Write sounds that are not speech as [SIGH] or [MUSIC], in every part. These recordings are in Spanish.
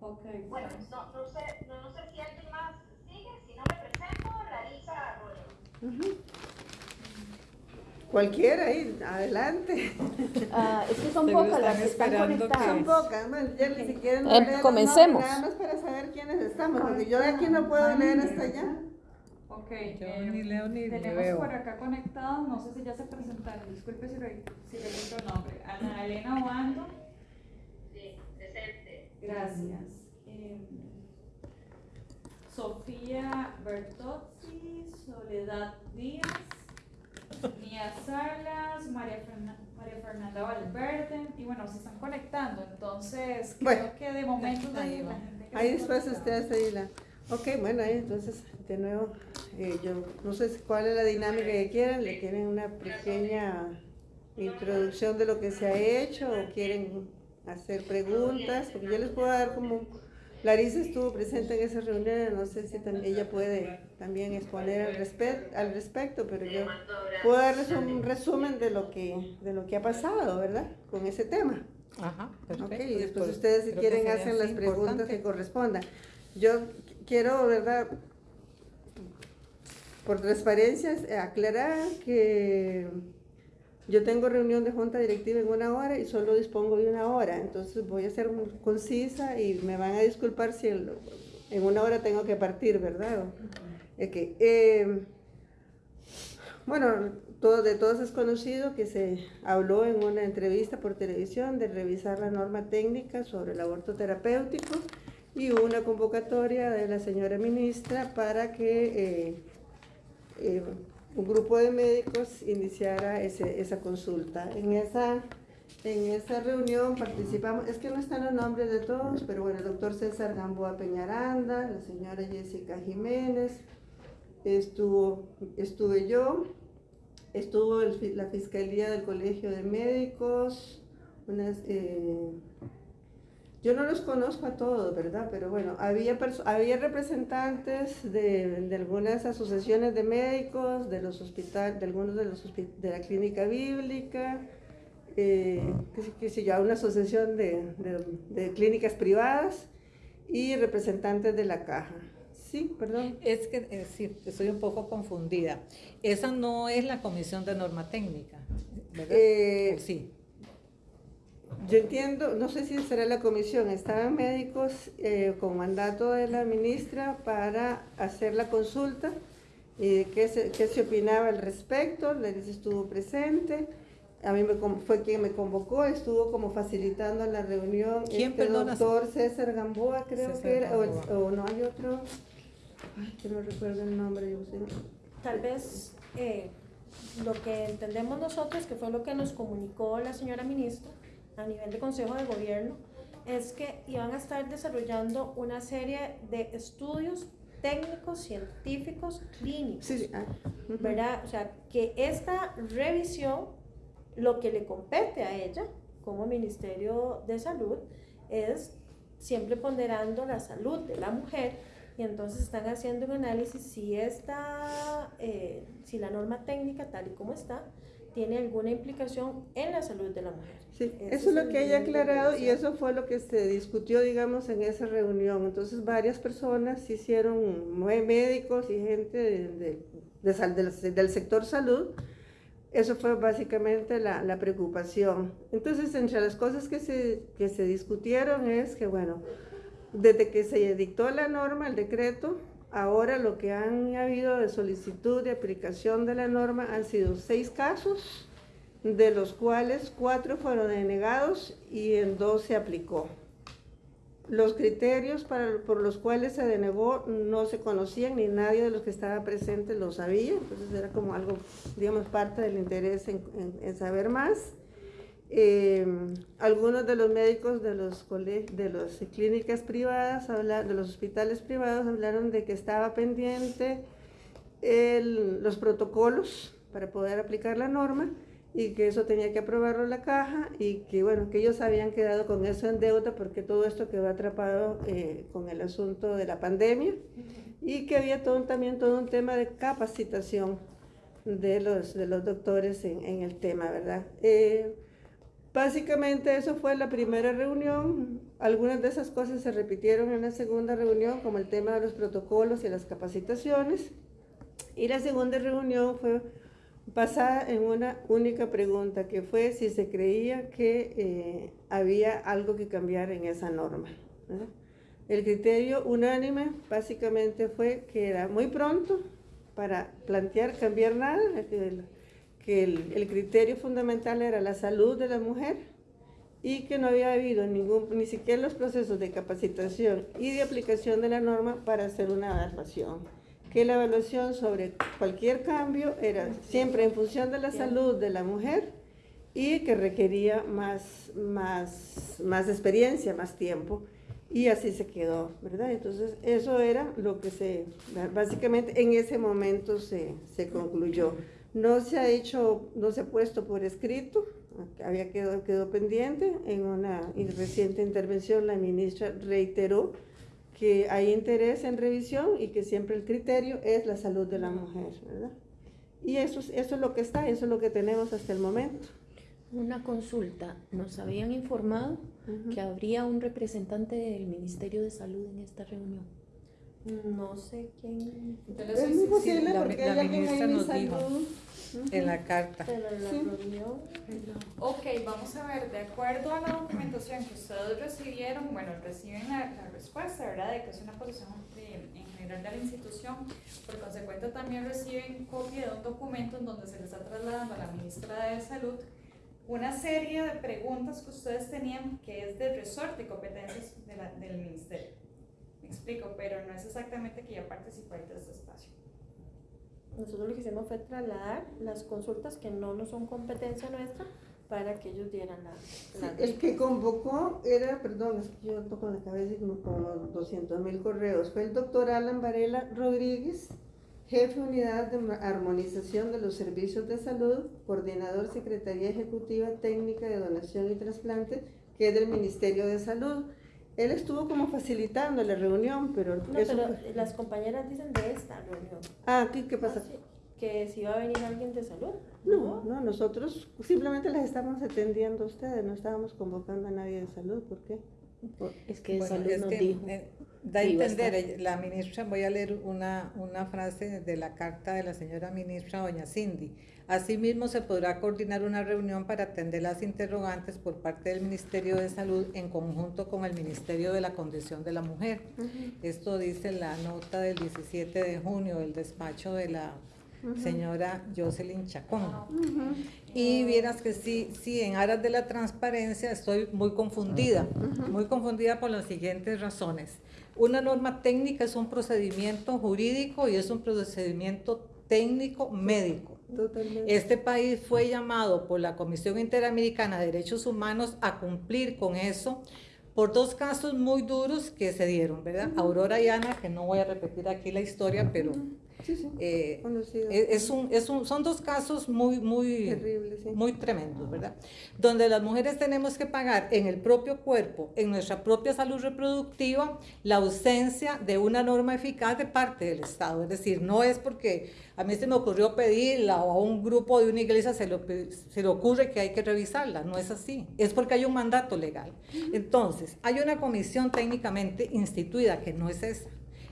Ok. Bueno, no, no, sé, no, no sé si alguien más sigue, si no me presento, Larisa Arroyo. Cualquiera ahí, adelante. [LAUGHS] Ah, es que son pocas las que están conectadas. Son pocas, bueno, ya ni siquiera no Eh, leo los comencemos. Nada más para saber quiénes estamos, porque yo de aquí no puedo leer hasta allá. Ok. Yo eh, ni leo ni tenemos veo. por acá conectados, no sé si ya se presentaron, disculpe si, re- si repito el nombre. Ana Elena Obando. Sí, presente. Gracias. Eh, Sofía Bertozzi, Soledad Díaz, Nia Salas, María, Fernan- María Fernanda Valverde, y bueno, se están conectando, entonces creo Bueno. que de momento de Ahí la gente que Ahí después ustedes ahí la... Ok, bueno, ahí entonces, de nuevo, eh, yo no sé cuál es la dinámica que quieren, le quieren una pequeña introducción de lo que se ha hecho o quieren hacer preguntas, porque yo les puedo dar como... Larisa estuvo presente en esa reunión, no sé si también ella puede también exponer al, respe- al respecto, pero yo puedo darles un resumen de lo que, de lo que ha pasado, ¿verdad? Con ese tema. Ajá, perfecto. Y después Pues, ustedes si quieren hacen las preguntas importante. que correspondan. Yo qu- quiero, ¿verdad? Por transparencia, aclarar que yo tengo reunión de junta directiva en una hora y solo dispongo de una hora, entonces voy a ser concisa y me van a disculpar si el- en una hora tengo que partir, ¿verdad? Ok, eh, bueno, todo, de todos es conocido que se habló en una entrevista por televisión de revisar la norma técnica sobre el aborto terapéutico y hubo una convocatoria de la señora ministra para que eh, eh, un grupo de médicos iniciara ese- esa consulta. En esa, en esa reunión participamos, es que no están los nombres de todos, pero bueno, el doctor César Gamboa Peñaranda, la señora Jessica Jiménez, estuvo, estuve yo, estuvo la Fiscalía del Colegio de Médicos, unas, eh, yo no los conozco a todos, ¿verdad? Pero bueno, había, había representantes de, de algunas asociaciones de médicos, de los hospitales, de algunos de los de la clínica bíblica, eh, qué sé yo, una asociación de, de- de clínicas privadas y representantes de la caja. Sí, perdón. Es que, es decir, estoy un poco confundida. Esa no es la comisión de norma técnica, ¿verdad? Eh, ¿O sí. Yo entiendo, no sé si será la comisión, estaban médicos eh, con mandato de la ministra para hacer la consulta y de qué se, qué se opinaba al respecto, Larissa estuvo presente, a mí me, fue quien me convocó, estuvo como facilitando la reunión ¿Quién, este perdona? doctor César Gamboa creo César que era, o, no hay otro, ay, que no recuerdo el nombre, yo sé. Tal vez eh, lo que entendemos nosotros, que fue lo que nos comunicó la señora ministra a nivel de Consejo de Gobierno, es que iban a estar desarrollando una serie de estudios técnicos, científicos, clínicos. Sí, sí, ah, ujú. ¿verdad? O sea, que esta revisión, lo que le compete a ella como Ministerio de Salud es siempre ponderando la salud de la mujer y entonces están haciendo un análisis si esta, eh, si la norma técnica tal y como está, tiene alguna implicación en la salud de la mujer. Sí, eso es lo que ella ha aclarado y eso fue lo que se discutió, digamos, en esa reunión. Entonces, varias personas hicieron, mé- médicos y gente de- de- de del sector salud. Eso fue básicamente la, la preocupación. Entonces, entre las cosas que se, que se discutieron es que, bueno, desde que se dictó la norma, el decreto, ahora lo que han habido de solicitud de aplicación de la norma han sido seis casos de los cuales cuatro fueron denegados y en dos se aplicó. Los criterios para, por los cuales se denegó no se conocían ni nadie de los que estaba presente lo sabía, entonces era como algo, digamos, parte del interés en, en- en saber más. Eh, algunos de los médicos de los de las clínicas privadas, de los hospitales privados, hablaron de que estaba pendiente el- los protocolos para poder aplicar la norma y que eso tenía que aprobarlo la caja y que bueno, que ellos habían quedado con eso en deuda porque todo esto quedó atrapado eh, con el asunto de la pandemia y que había todo, también todo un tema de capacitación de los, de los doctores en, en el tema, ¿verdad? Eh, Básicamente eso fue la primera reunión. Algunas de esas cosas se repitieron en la segunda reunión, como el tema de los protocolos y las capacitaciones. Y la segunda reunión fue basada en una única pregunta, que fue si se creía que eh, había algo que cambiar en esa norma. El criterio unánime básicamente fue que era muy pronto para plantear cambiar nada, que el, el criterio fundamental era la salud de la mujer y que no había habido ningún, ni siquiera los procesos de capacitación y de aplicación de la norma para hacer una evaluación. Que la evaluación sobre cualquier cambio era siempre en función de la salud de la mujer y que requería más, más, más experiencia, más tiempo. Y así se quedó, ¿verdad? Entonces, eso era lo que se, básicamente en ese momento se, se concluyó. No se ha hecho, no se ha puesto por escrito, había quedado, quedó pendiente. En una reciente intervención la ministra reiteró que hay interés en revisión y que siempre el criterio es la salud de la mujer, ¿verdad? Y eso, es- eso es lo que está, eso es lo que tenemos hasta el momento. Una consulta. Nos habían informado que habría un representante del Ministerio de Salud en esta reunión. No sé quién, Es muy posible la- porque la ministra nos dijo. En la carta. pero la Sí. Ok, vamos a ver, de acuerdo a la documentación que ustedes recibieron, bueno, reciben la, la respuesta, ¿verdad? De que es una posición de- en general de la institución. Por consecuente, también reciben copia de un documento en donde se les está trasladando a la ministra de Salud una serie de preguntas que ustedes tenían que es de resorte y competencias de la- del ministerio. Me explico, pero no es exactamente que ya participáis de este espacio. nosotros lo que hicimos fue trasladar las consultas que no, no son competencia nuestra para que ellos dieran la, Sí, la el que convocó era, perdón, es que yo toco la cabeza y como, como 200 mil correos, fue el doctor Alan Varela Rodríguez, jefe de unidad de armonización de los servicios de salud, coordinador Secretaría Ejecutiva Técnica de Donación y Trasplante, que es del Ministerio de Salud. Él estuvo como facilitando la reunión, pero No, eso pero fue- las compañeras dicen de esta reunión. Ah, ¿aquí qué pasa? Ah, sí, Que si va a venir alguien de salud. No, no, nosotros simplemente las estamos atendiendo a ustedes, no estábamos convocando a nadie de salud, ¿por qué? Es que de Bueno, salud es nos que, dijo. eh, da a entender, ella- la ministra, voy a leer una, una frase de la carta de la señora ministra, doña Cindy. Asimismo, se podrá coordinar una reunión para atender las interrogantes por parte del Ministerio de Salud en conjunto con el Ministerio de la Condición de la Mujer. Esto dice la nota del 17 de junio del despacho de la señora Jocelyn Chacón. Y vieras que sí, sí, en aras de la transparencia estoy muy confundida, muy confundida por las siguientes razones. Una norma técnica es un procedimiento jurídico y es un procedimiento técnico médico. Totalmente. Este país fue llamado por la Comisión Interamericana de Derechos Humanos a cumplir con eso por dos casos muy duros que se dieron, ¿verdad? Aurora y Ana, que no voy a repetir aquí la historia, pero Sí, sí, eh, conocido. es, un, es un- son dos casos muy, muy, Terrible, sí. muy tremendos, ¿verdad? Donde las mujeres tenemos que pagar en el propio cuerpo, en nuestra propia salud reproductiva, la ausencia de una norma eficaz de parte del Estado. Es decir, no es porque a mí se me ocurrió pedirla o a un grupo de una iglesia se, lo se le ocurre que hay que revisarla. No es así. Es porque hay un mandato legal. Entonces, hay una comisión técnicamente instituida que no es esa.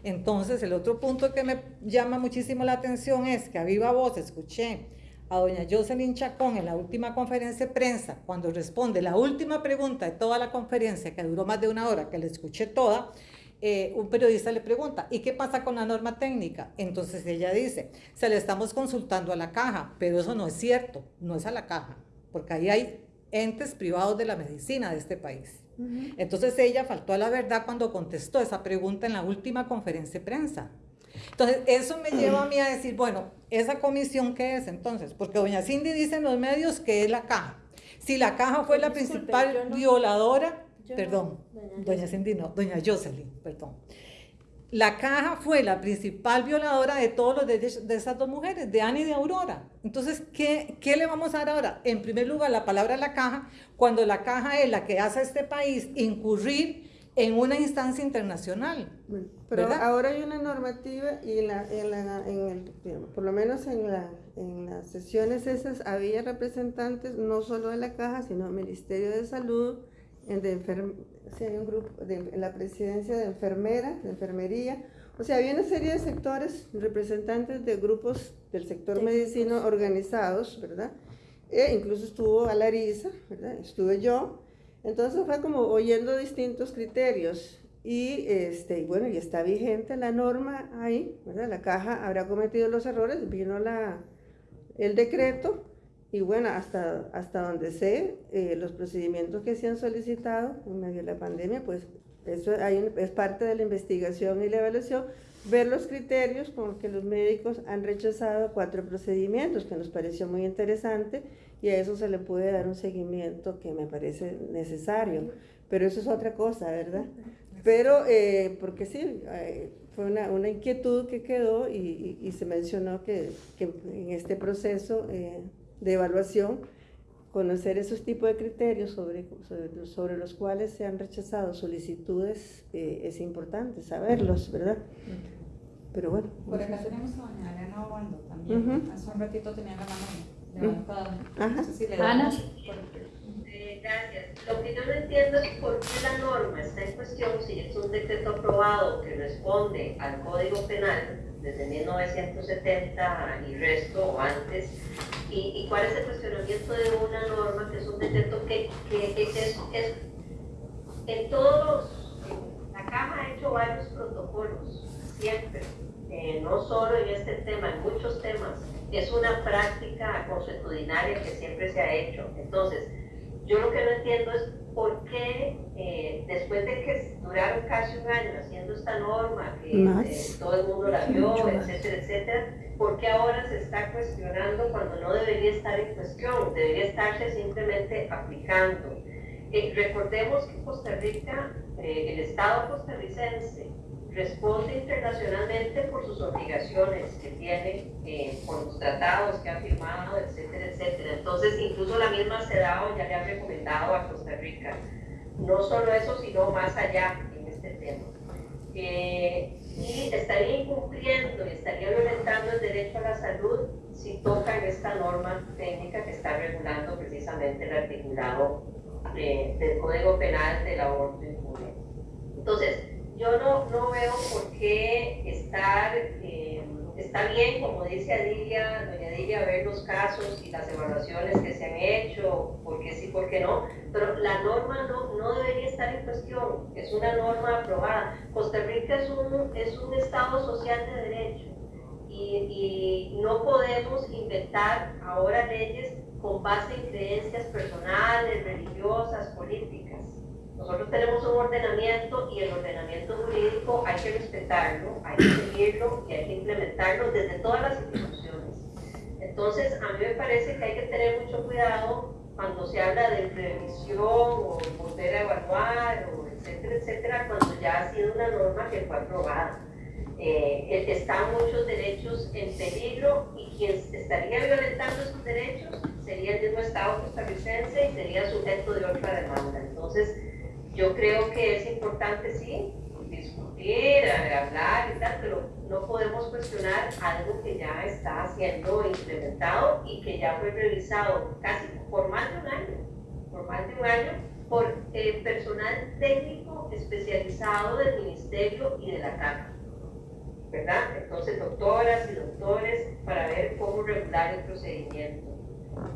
Entonces, el otro punto que me llama muchísimo la atención es que a viva voz escuché a doña Jocelyn Chacón en la última conferencia de prensa, cuando responde la última pregunta de toda la conferencia, que duró más de una hora, que la escuché toda, eh, un periodista le pregunta, ¿y qué pasa con la norma técnica? Entonces ella dice, se le estamos consultando a la caja, pero eso no es cierto, no es a la caja, porque ahí hay entes privados de la medicina de este país. Entonces ella faltó a la verdad cuando contestó esa pregunta en la última conferencia de prensa. Entonces, eso me lleva a mí a decir, bueno, ¿esa comisión qué es entonces? Porque doña Cindy dice en los medios que es la caja. Si la caja fue la Disculpe, principal no- violadora, no- perdón, doña doña. Cindy no, doña Jocelyn, perdón. La caja fue la principal violadora de todos los derechos de esas dos mujeres, de Ana y de Aurora. Entonces, ¿qué, ¿qué le vamos a dar ahora? En primer lugar, la palabra la caja, cuando la caja es la que hace a este país incurrir en una instancia internacional. Bueno, Pero ¿Verdad? ahora hay una normativa y en la, en la, en el, por lo menos en, la, en las sesiones esas había representantes no solo de la caja, sino del Ministerio de Salud, de enferm- sí, hay un grupo de, en la presidencia de enfermeras, de enfermería. O sea, había una serie de sectores, representantes de grupos del sector medicino organizados, ¿verdad? E incluso estuvo Alarisa, ¿verdad? Estuve yo. Entonces fue como oyendo distintos criterios y, este, y bueno, y está vigente la norma ahí, ¿verdad? La caja habrá cometido los errores, vino la, el decreto y bueno, hasta, hasta donde sé, eh, los procedimientos que se han solicitado en medio de la pandemia, pues eso hay un- es parte de la investigación y la evaluación, ver los criterios con que los médicos han rechazado cuatro procedimientos, que nos pareció muy interesante y a eso se le puede dar un seguimiento que me parece necesario. Pero eso es otra cosa, ¿verdad? Pero, eh, porque sí, eh, fue una, una inquietud que quedó y, y- y se mencionó que, que en este proceso eh, de evaluación, conocer esos tipos de criterios sobre, sobre, sobre los cuales se han rechazado solicitudes eh, es importante saberlos, ¿verdad? Pero bueno. Por acá tenemos a doña Elena Obando también. Ujú. Hace un ratito tenía la mano levantada. Ajá. No sé si le Ana. por- gracias. Lo que yo no entiendo es por qué la norma está en cuestión si es un decreto aprobado que responde al Código Penal desde 1970 y resto o antes, y, y cuál es el cuestionamiento de una norma que es un decreto que, que- es, es- en todos la Caja ha hecho varios protocolos, siempre, eh, no solo en este tema, en muchos temas, es una práctica consuetudinaria que siempre se ha hecho. Entonces, yo lo que no entiendo es por qué, eh, después de que duraron casi un año haciendo esta norma, que eh, todo el mundo la vio, Mucho más. etcétera, etcétera, ¿por qué ahora se está cuestionando cuando no debería estar en cuestión? Debería estarse simplemente aplicando. Eh, recordemos que Costa Rica, el Estado costarricense, responde internacionalmente por sus obligaciones que tiene, eh, por los tratados que ha firmado, etcétera, etcétera. Entonces, incluso la misma CEDAW ya le ha recomendado a Costa Rica, no solo eso, sino más allá en este tema. Eh, y estaría incumpliendo y estaría violentando el derecho a la salud si tocan esta norma técnica que está regulando precisamente el articulado eh, del Código Penal del aborto impune. Entonces, yo no, no veo por qué estar, eh, está bien, como dice Adilia, doña Adilia, ver los casos y las evaluaciones que se han hecho, por qué sí, por qué no, pero la norma no, no debería estar en cuestión, es una norma aprobada. Costa Rica es un, es un Estado social de derecho y, y no podemos inventar ahora leyes con base en creencias personales, religiosas, políticas. Nosotros tenemos un ordenamiento y el ordenamiento jurídico hay que respetarlo, hay que seguirlo y hay que implementarlo desde todas las instituciones. Entonces, a mí me parece que hay que tener mucho cuidado cuando se habla de revisión o a evaluar, o etcétera, etcétera, cuando ya ha sido una norma que fue aprobada. Eh, están muchos derechos en peligro y quien estaría violentando esos derechos sería el mismo Estado costarricense y sería sujeto de otra demanda. Entonces, yo creo que es importante, sí, discutir, hablar y tal, pero no podemos cuestionar algo que ya está siendo implementado y que ya fue revisado casi por más de un año, por más de un año, por personal técnico especializado del Ministerio y de la Cámara. ¿Verdad? Entonces, doctoras y doctores, para ver cómo regular el procedimiento.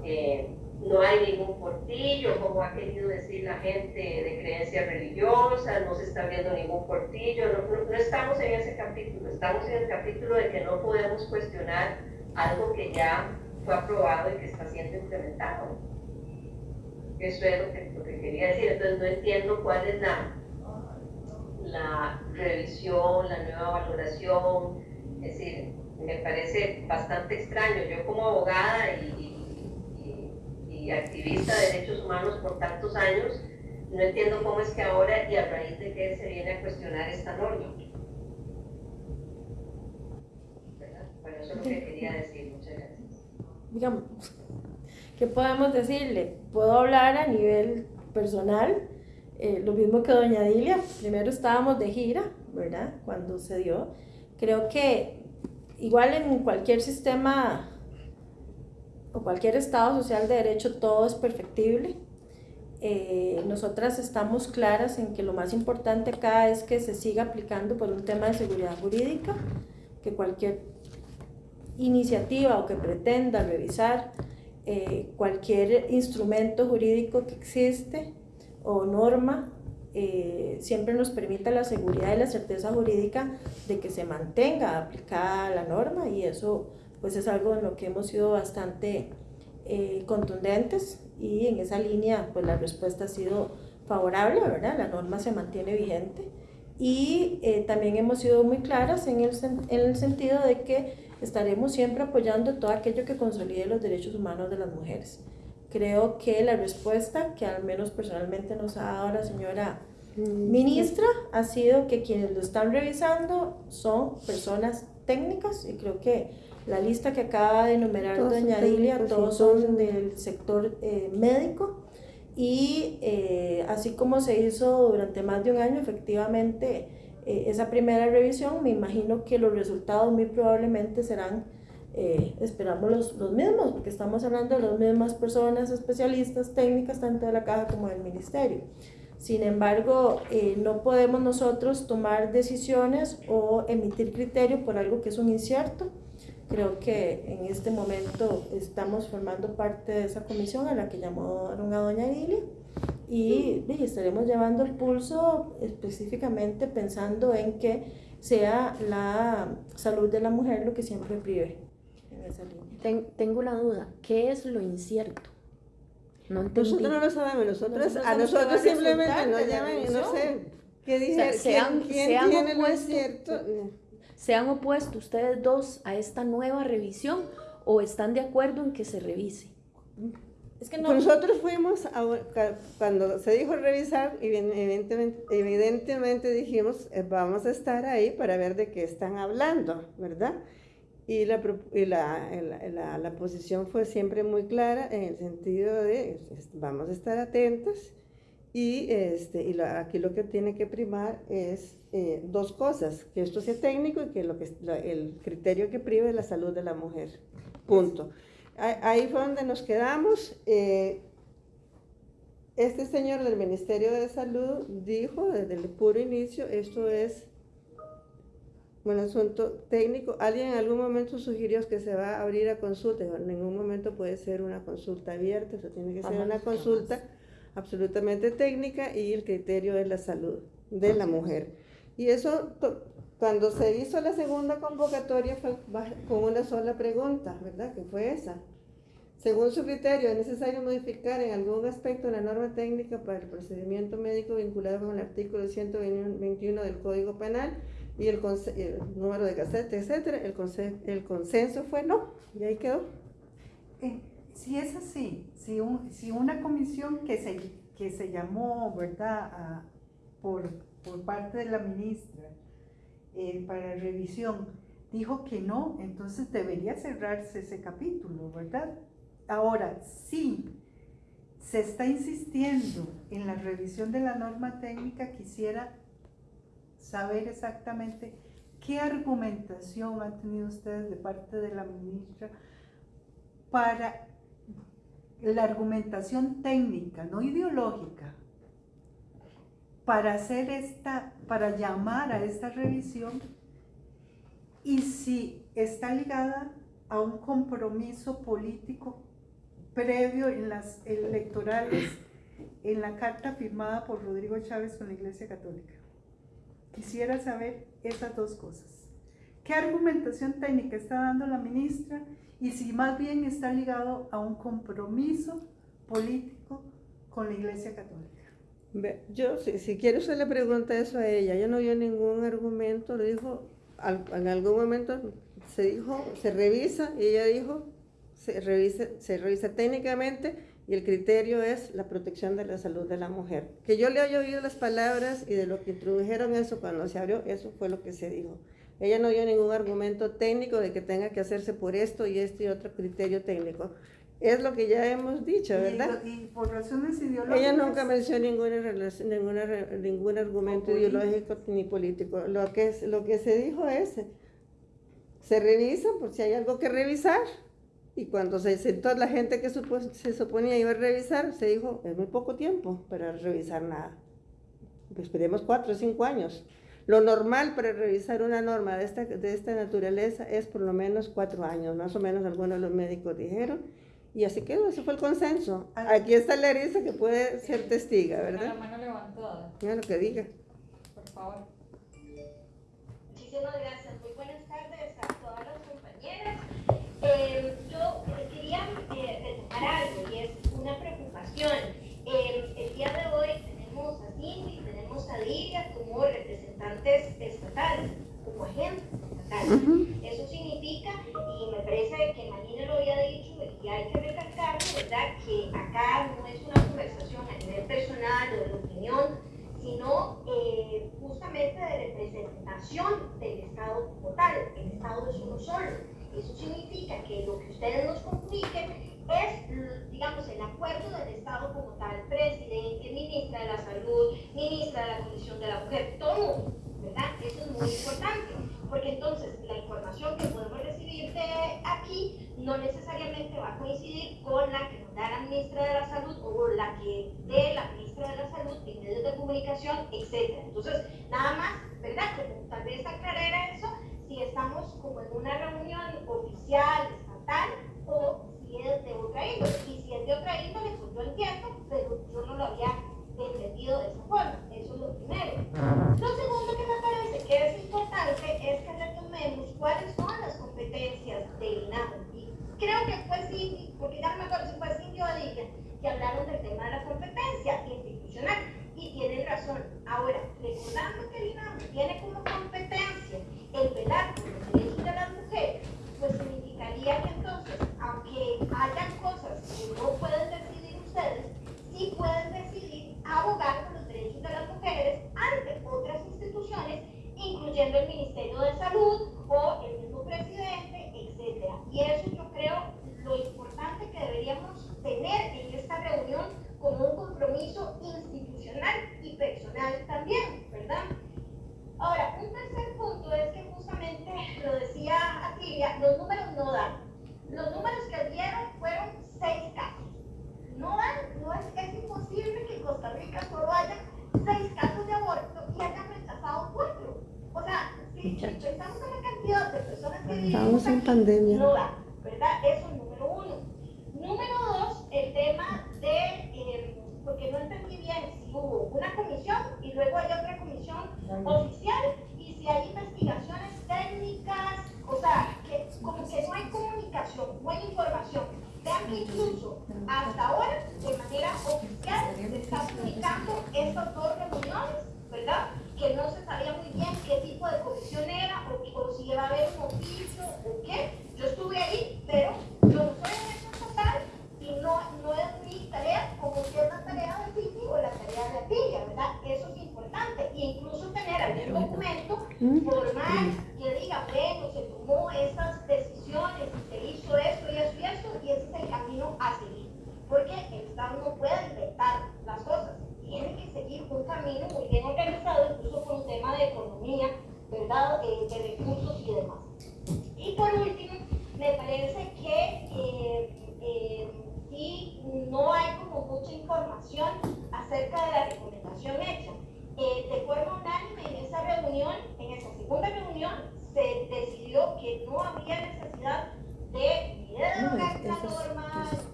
Eh, no hay ningún portillo, como ha querido decir la gente de creencias religiosas, no se está viendo ningún portillo, no, no, estamos en ese capítulo, estamos en el capítulo de que no podemos cuestionar algo que ya fue aprobado y que está siendo implementado. Eso es lo que, lo que quería decir, entonces no entiendo cuál es la, la revisión, la nueva valoración, es decir, me parece bastante extraño, yo como abogada y y activista de derechos humanos por tantos años, no entiendo cómo es que ahora y a raíz de qué se viene a cuestionar esta norma. ¿Verdad? Bueno, eso es lo que quería decir. Muchas gracias. Digamos, ¿qué podemos decirle? Puedo hablar a nivel personal. eh, lo mismo que doña Dilia, primero estábamos de gira, ¿verdad? Cuando se dio. Creo que igual en cualquier sistema o cualquier estado social de derecho todo es perfectible. Eh, nosotras estamos claras en que lo más importante acá es que se siga aplicando por un tema de seguridad jurídica, que cualquier iniciativa o que pretenda revisar eh, cualquier instrumento jurídico que existe o norma eh, siempre nos permita la seguridad y la certeza jurídica de que se mantenga aplicada la norma y eso pues es algo en lo que hemos sido bastante eh, contundentes y en esa línea pues la respuesta ha sido favorable, ¿verdad? La norma se mantiene vigente y también hemos sido muy claras en el, en el sentido de que estaremos siempre apoyando todo aquello que consolide los derechos humanos de las mujeres. Creo que la respuesta que al menos personalmente nos ha dado la señora mm, ministra ha sido que quienes lo están revisando son personas técnicas y creo que la lista que acaba de enumerar doña Dilia, todos son del sector eh, médico y eh, así como se hizo durante más de un año, efectivamente eh, esa primera revisión, me imagino que los resultados muy probablemente serán, eh, esperamos los, los, mismos, porque estamos hablando de las mismas personas especialistas, técnicas, tanto de la caja como del ministerio. Sin embargo, eh, no podemos nosotros tomar decisiones o emitir criterio por algo que es un incierto. Creo que en este momento estamos formando parte de esa comisión a la que llamaron a doña Ilia y, estaremos llevando el pulso específicamente pensando en que sea la salud de la mujer lo que siempre prive en esa línea. tengo la duda, ¿qué es lo incierto? No nosotros no lo sabemos, nosotros, a nosotros simplemente nos llaman, no sé, ¿qué dije? ¿Quién, tiene lo incierto? ¿Se han opuesto ustedes dos a esta nueva revisión o están de acuerdo en que se revise? Es que no. Nosotros fuimos, a, cuando se dijo revisar, evidentemente, evidentemente dijimos, eh, vamos a estar ahí para ver de qué están hablando, ¿verdad? Y, la, y la, la, la, posición fue siempre muy clara en el sentido de, vamos a estar atentos y, este, y aquí lo que tiene que primar es eh, dos cosas, que esto sea técnico y que, lo que el criterio que prive es la salud de la mujer, punto. Ahí fue donde nos quedamos. Eh, este señor del Ministerio de Salud dijo desde el puro inicio, esto es un asunto técnico. Alguien en algún momento sugirió que se va a abrir a consulta. En ningún momento puede ser una consulta abierta, eso tiene que ser una consulta absolutamente técnica y el criterio es la salud de la mujer. Y eso, cuando se hizo la segunda convocatoria fue con una sola pregunta, ¿verdad? Que fue esa. Según su criterio, es necesario modificar en algún aspecto la norma técnica para el procedimiento médico vinculado con el artículo 121 del Código Penal y el, número de casete, etc. El, el, consenso fue no, y ahí quedó. Eh, si es así, si, si una comisión que se, que se llamó, ¿verdad?, por, por parte de la ministra eh, para revisión, dijo que no, entonces debería cerrarse ese capítulo, ¿verdad? Ahora, si se está insistiendo en la revisión de la norma técnica, quisiera saber exactamente qué argumentación han tenido ustedes de parte de la ministra para la argumentación técnica, no ideológica, para hacer esta, para llamar a esta revisión y si está ligada a un compromiso político previo en las electorales en la carta firmada por Rodrigo Chávez con la Iglesia Católica. Quisiera saber esas dos cosas. ¿Qué argumentación técnica está dando la ministra y si más bien está ligado a un compromiso político con la Iglesia Católica? Yo, si, si quiere usted le pregunta eso a ella, ella no dio ningún argumento, le dijo, en algún momento se dijo, se revisa, y ella dijo, se revisa, se revisa técnicamente y el criterio es la protección de la salud de la mujer. Que yo le haya oído las palabras y de lo que introdujeron eso cuando se abrió, eso fue lo que se dijo. Ella no dio ningún argumento técnico de que tenga que hacerse por esto y este y otro criterio técnico. Es lo que ya hemos dicho, ¿verdad? Y, por razones ideológicas. Ella nunca mencionó ninguna ninguna, ningún argumento ideológico ni político. Lo que, es, lo que se dijo es, se revisa por si hay algo que revisar. Y cuando se sentó la gente que se suponía iba a revisar, se dijo, es muy poco tiempo para revisar nada. Pues esperemos cuatro o cinco años. Lo normal para revisar una norma de esta, de esta naturaleza es por lo menos cuatro años, más o menos algunos de los médicos dijeron. Y así quedó, ese fue el consenso. Aquí está Larisa que puede ser testiga, ¿verdad? La mano levantada. Mira lo que diga. Por favor. Muchísimas gracias. Muy buenas tardes a todas las compañeras. Eh, yo quería eh, retomar algo y es una preocupación. Eh, el día de hoy tenemos a Cindy, tenemos a Lidia como representantes estatales, como agentes estatales. Eso significa, y me parece que Marina lo había dicho, y hay que recalcar, ¿verdad?, que acá no es una conversación a nivel personal o de opinión, sino eh, justamente de representación del Estado como tal. El Estado es uno solo. Eso significa que lo que ustedes nos comuniquen es, digamos, el acuerdo del Estado como tal, presidente, ministra de la Salud, ministra de la Comisión de la Mujer, todo, ¿verdad? Eso es muy importante, porque entonces la información que podemos recibir de aquí no necesariamente va a coincidir con la que nos da la ministra de la Salud o la que dé la ministra de la Salud en medios de comunicación, etc. Entonces, nada más, ¿verdad? Como tal vez aclarar eso, si estamos como en una reunión oficial, estatal, o si es de otra índole. Y si es de otra índole, pues yo entiendo, pero yo no lo había entendido de esa forma. Eso es lo primero. Lo segundo que me parece que es importante es que retomemos cuáles son las competencias del INAMO creo que fue Cindy, porque ya no me acuerdo si fue Cindy o Adilla, que hablaron del tema de la competencia institucional. Y tienen razón. Ahora, recordando que el INAM tiene como competencia el velar por los derechos de las mujeres, pues significaría que entonces, aunque hayan cosas que no pueden decidir ustedes, sí pueden decidir abogar por los derechos de las mujeres ante otras instituciones, incluyendo el Ministerio de Salud o el mismo presidente, etc. Y eso yo creo lo importante que deberíamos tener en esta reunión como un compromiso institucional y personal también,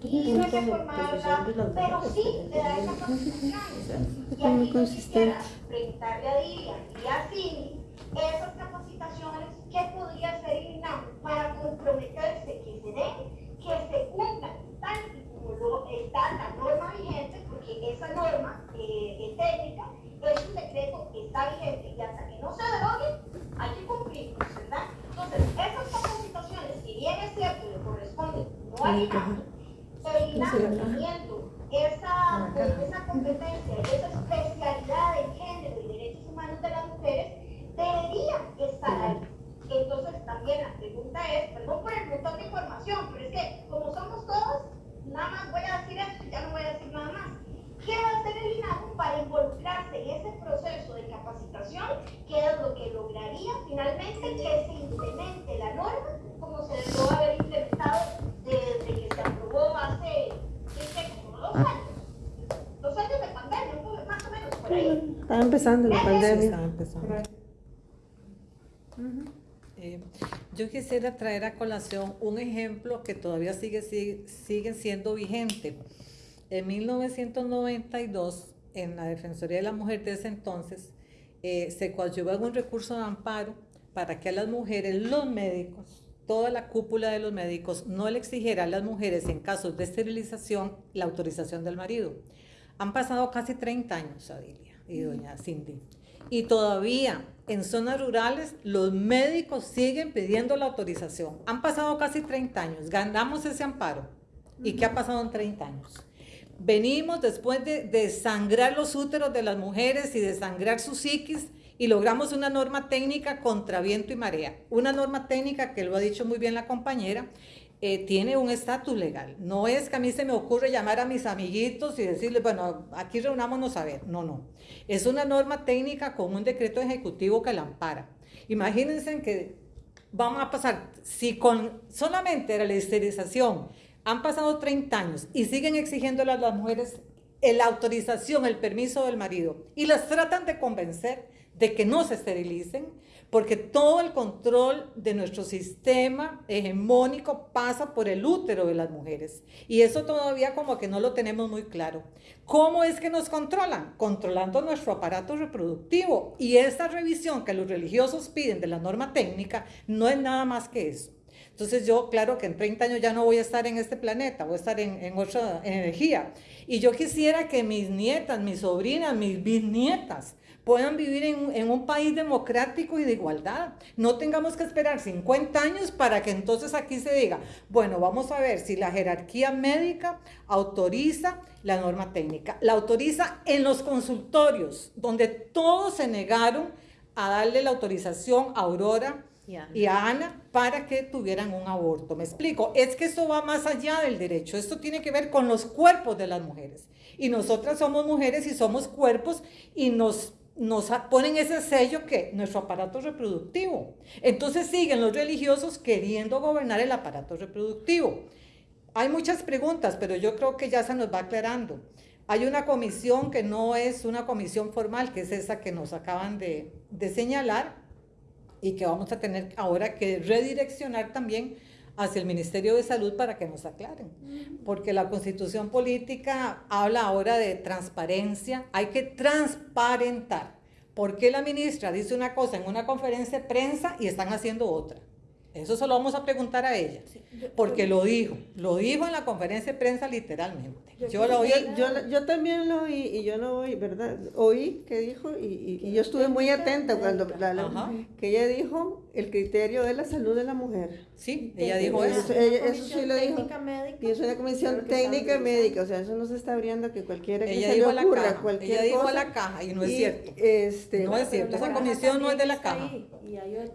norma, ni de reformarla, pero sí de dar esas capacitaciones. Y aquí yo quisiera preguntarle a Dilia. Y a Cindy esas capacitaciones ¿qué podría el INAM para comprometerse que se den, que se cumplan. Tal y como está la norma vigente, porque esa norma eh, técnica es un decreto que está vigente y hasta que no se derogue hay que cumplirlo, ¿verdad? Entonces, esas capacitaciones, si bien es cierto, le corresponden no al INAM, pero el INAM teniendo esa, esa competencia y esa especialidad en género y derechos humanos de las mujeres, debería estar ahí. Entonces también la pregunta es, perdón por el montón de información, pero es que como somos todos, faltaría finalmente que se implemente la norma como se debió haber implementado desde que se aprobó hace, como dos años. Dos años de pandemia, más o menos por ahí. Estaba empezando la pandemia. Estaba empezando. Eh, yo quisiera traer a colación un ejemplo que todavía sigue, sigue, sigue siendo vigente. En 1992, en la Defensoría de la Mujer de ese entonces, eh, se coadyuvó un recurso de amparo para que a las mujeres, los médicos, toda la cúpula de los médicos, no le exigiera a las mujeres en casos de esterilización la autorización del marido. Han pasado casi 30 años, Adilia y doña Cindy. Y todavía en zonas rurales los médicos siguen pidiendo la autorización. Han pasado casi 30 años, ganamos ese amparo. ¿Y qué ha pasado en 30 años? Venimos después de desangrar los úteros de las mujeres y desangrar su psiquis y logramos una norma técnica contra viento y marea. Una norma técnica que lo ha dicho muy bien la compañera, eh, tiene un estatus legal. No es que a mí se me ocurre llamar a mis amiguitos y decirles, bueno, aquí reunámonos a ver. No, no. Es una norma técnica con un decreto ejecutivo que la ampara. Imagínense que vamos a pasar, si con solamente la esterilización han pasado 30 años y siguen exigiéndole a las mujeres la autorización, el permiso del marido y las tratan de convencer de que no se esterilicen, porque todo el control de nuestro sistema hegemónico pasa por el útero de las mujeres. Y eso todavía como que no lo tenemos muy claro. ¿Cómo es que nos controlan? Controlando nuestro aparato reproductivo. Y esta revisión que los religiosos piden de la norma técnica no es nada más que eso. Entonces yo, claro que en 30 años ya no voy a estar en este planeta, voy a estar en, en otra energía. Y yo quisiera que mis nietas, mis sobrinas, mis bisnietas, puedan vivir en, un país democrático y de igualdad. No tengamos que esperar 50 años para que entonces aquí se diga, bueno, vamos a ver si la jerarquía médica autoriza la norma técnica. La autoriza en los consultorios, donde todos se negaron a darle la autorización a Aurora y a Ana para que tuvieran un aborto. Me explico, es que esto va más allá del derecho, esto tiene que ver con los cuerpos de las mujeres. Y nosotras somos mujeres y somos cuerpos y nos nos ponen ese sello que nuestro aparato reproductivo. Entonces siguen los religiosos queriendo gobernar el aparato reproductivo. Hay muchas preguntas, pero yo creo que ya se nos va aclarando. Hay una comisión que no es una comisión formal, que es esa que nos acaban de, de señalar y que vamos a tener ahora que redireccionar también hacia el Ministerio de Salud para que nos aclaren. Porque la constitución política habla ahora de transparencia, hay que transparentar. ¿Por qué la ministra dice una cosa en una conferencia de prensa y están haciendo otra? Eso se lo vamos a preguntar a ella, porque lo dijo, lo dijo en la conferencia de prensa literalmente. Yo, lo oí. Yo, yo, también lo oí y yo no oí, ¿verdad? Oí que dijo y, y, yo estuve muy atenta cuando que ella dijo el criterio de la salud de la mujer. Sí, ella dijo eso. Eso, sí lo dijo. Y es una comisión técnica médica, o sea, eso no se está abriendo que cualquiera que ella se dijo le ocurra, la caja. cualquier ella dijo cosa, la caja y no es cierto. Este, no es cierto, esa comisión no es de la caja.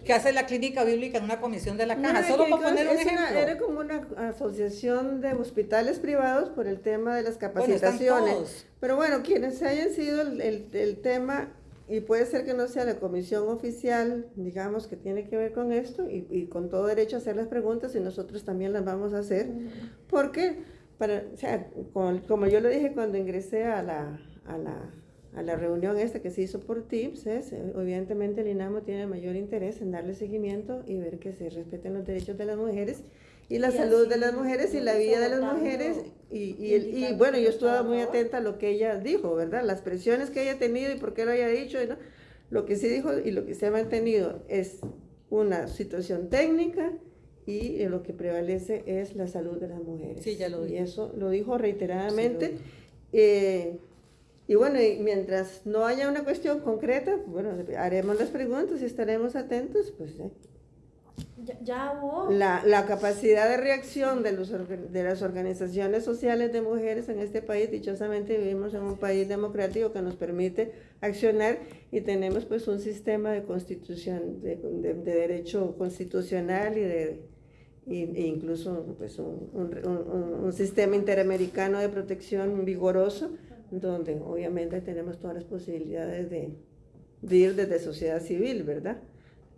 ¿Qué hace la clínica bíblica en una comisión de la caja? Solo para poner un ejemplo. era como una asociación de hospitales privados por el tema de las capacitaciones. Pero bueno, quienes hayan sido el, el, tema, y puede ser que no sea la comisión oficial, digamos, que tiene que ver con esto, y, y con todo derecho a hacer las preguntas, y nosotros también las vamos a hacer, porque, para, o sea, como yo lo dije cuando ingresé a la, a la a la reunión esta que se hizo por TIPS es, evidentemente el INAMO tiene mayor interés en darle seguimiento y ver que se respeten los derechos de las mujeres y la salud de las mujeres y la vida de las mujeres. Y, y, y, bueno, yo estuve muy atenta a lo que ella dijo, ¿verdad? Las presiones que ella ha tenido y por qué lo haya dicho. ¿no? Lo que sí dijo y lo que se ha mantenido es una situación técnica y lo que prevalece es la salud de las mujeres. Sí, ya lo dijo. Y eso lo dijo reiteradamente. Eh, y bueno, y mientras no haya una cuestión concreta, bueno, haremos las preguntas y estaremos atentos, pues ¿eh? Ya, hubo. La, la, capacidad de reacción de, los, de las organizaciones sociales de mujeres en este país, dichosamente vivimos en un país democrático que nos permite accionar y tenemos pues un sistema de constitución, de, de, derecho constitucional y de e incluso pues un, un, un, sistema interamericano de protección vigoroso, donde obviamente tenemos todas las posibilidades de, de ir desde sociedad civil, ¿verdad?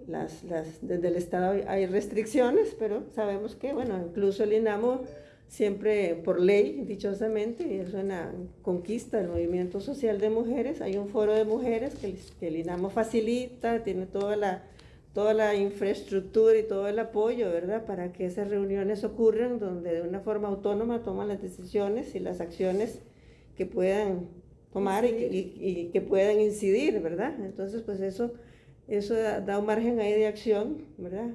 las, las, desde el Estado hay restricciones, pero sabemos que, bueno, incluso el INAMO siempre por ley, dichosamente, y es una conquista del movimiento social de mujeres, hay un foro de mujeres que, que el INAMO facilita, tiene toda la, toda la infraestructura y todo el apoyo, ¿verdad?, para que esas reuniones ocurran, donde de una forma autónoma toman las decisiones y las acciones que puedan tomar y, y, que puedan incidir, ¿verdad? Entonces, pues eso, eso da, un margen ahí de acción, ¿verdad?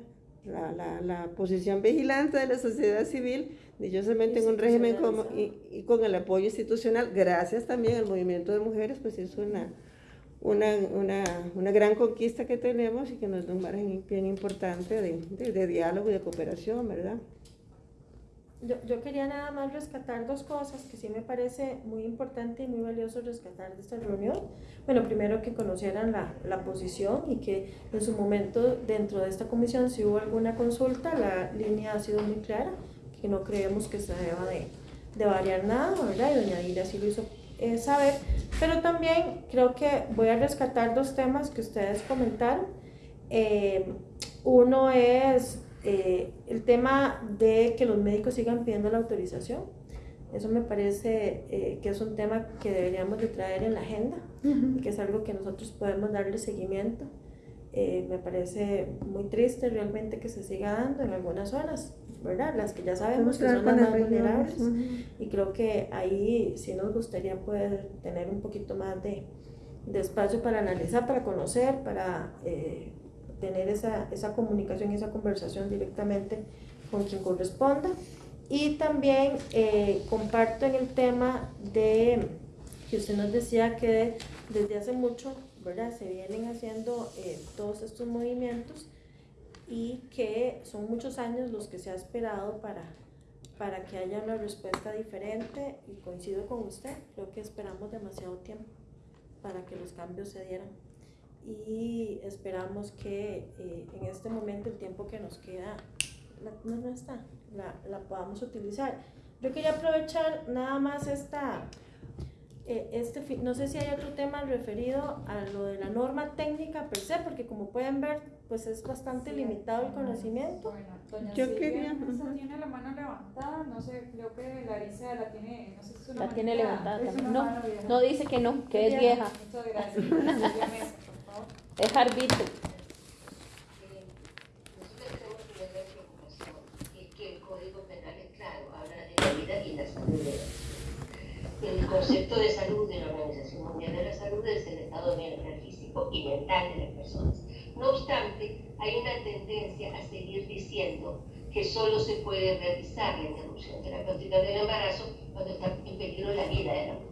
La, la, la posición vigilante de la sociedad civil dichosamente en un régimen como, y, con el apoyo institucional, gracias también al movimiento de mujeres, pues es una, una, una, una gran conquista que tenemos y que nos da un margen bien importante de, de, diálogo y de cooperación, ¿verdad? Yo, yo, quería nada más rescatar dos cosas que sí me parece muy importante y muy valioso rescatar de esta reunión. Bueno, primero que conocieran la, la posición y que en su momento dentro de esta comisión si hubo alguna consulta, la línea ha sido muy clara que no creemos que se deba de, de variar nada, ¿verdad? Y doña Dila sí lo hizo eh, saber, pero también creo que voy a rescatar dos temas que ustedes comentaron. Eh, uno es eh, el tema de que los médicos sigan pidiendo la autorización. Eso me parece que es un tema que deberíamos de traer en la agenda, que es algo que nosotros podemos darle seguimiento. me parece muy triste realmente que se siga dando en algunas zonas. ¿verdad? Las que ya sabemos que son las más vulnerables. Y creo que ahí sí nos gustaría poder tener un poquito más de, de espacio para analizar, para conocer, para eh, tener esa, esa comunicación y esa conversación directamente con quien corresponda. Y también eh, comparto en el tema de que usted nos decía que desde hace mucho, ¿verdad? Se vienen haciendo eh, todos estos movimientos y que son muchos años los que se ha esperado para, para que haya una respuesta diferente y coincido con usted, creo que esperamos demasiado tiempo para que los cambios se dieran y esperamos que eh, en este momento el tiempo que nos queda la, no, está, la, la podamos utilizar. Yo quería aprovechar nada más esta eh, este, no sé si hay otro tema referido a lo de la norma técnica per se, porque como pueden ver, pues es bastante limitado el conocimiento. Bueno, doña Yo quería... tiene la mano levantada, no sé, creo que Larisa la tiene, no sé si es una La tiene levantada. No, no dice que no, que es vieja. Muchas gracias. Es arbitrio. Que el Código Penal es claro, habla de la vida y la salud el concepto de salud de la Organización Mundial de la Salud es el estado de bienestar físico y mental de las personas. No obstante, hay una tendencia a seguir diciendo que solo se puede realizar la interrupción terapéutica del embarazo cuando está en peligro la vida de la mujer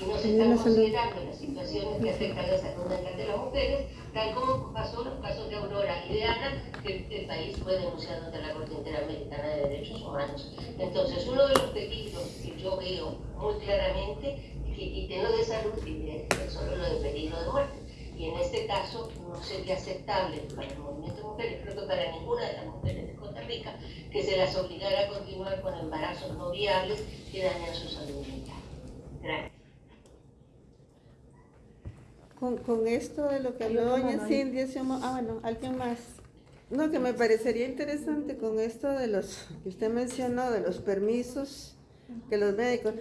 y no se están considerando las situaciones que afectan la salud mental de las mujeres, tal como pasó en los casos de Aurora y de Ana, que el país fue denunciado ante la Corte Interamericana de Derechos Humanos. Entonces, uno de los peligros que yo veo muy claramente, que quiten de salud y solo lo de peligro de muerte. Y en este caso no sería aceptable para el movimiento de mujeres, creo que para ninguna de las mujeres de Costa Rica, que se las obligara a continuar con embarazos no viables que dañan su salud mental. Gracias. Con, con, esto de lo que habló doña Cindy, ah, bueno, alguien más. No, que me parecería interesante con esto de los que usted mencionó, de los permisos que los médicos.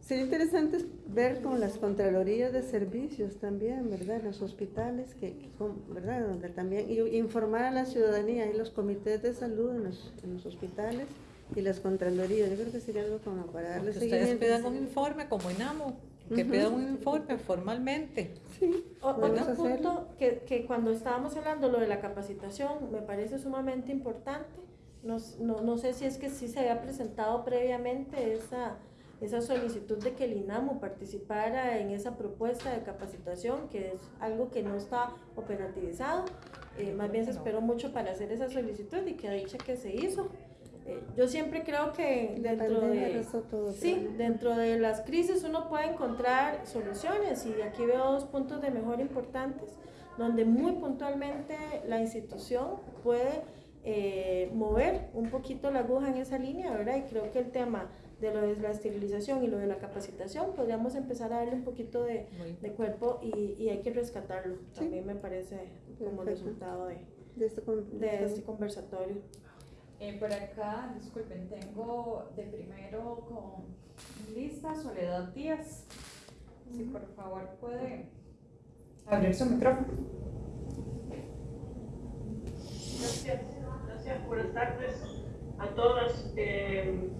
Sería interesante ver con las contralorías de servicios también, ¿verdad? Los hospitales, que, ¿verdad? Donde también, y informar a la ciudadanía y los comités de salud en los, en los hospitales y las contralorías. Yo creo que sería algo como para darles seguimiento. Ustedes pidan un informe como INAMO que pida un informe formalmente. Sí, otro punto que, que, cuando estábamos hablando lo de la capacitación me parece sumamente importante. No, no, no, sé si es que sí se había presentado previamente esa, esa solicitud de que el INAMO participara en esa propuesta de capacitación, que es algo que no está operativizado. Eh, más bien se esperó mucho para hacer esa solicitud y que dicha que se hizo. Eh, yo siempre creo que dentro de, sí, dentro de las crisis uno puede encontrar soluciones y aquí veo dos puntos de mejor importantes donde muy puntualmente la institución puede eh, mover un poquito la aguja en esa línea, ¿verdad? Y creo que el tema de lo de la esterilización y lo de la capacitación, podríamos empezar a darle un poquito de, de cuerpo y, y hay que rescatarlo. Sí. También me parece como Perfecto. resultado de, De este con- de este conversatorio. Eh, por acá, disculpen, tengo de primero con lista Soledad Díaz. Si por favor puede abrir su micrófono. Gracias, gracias. Buenas tardes a todas. Eh,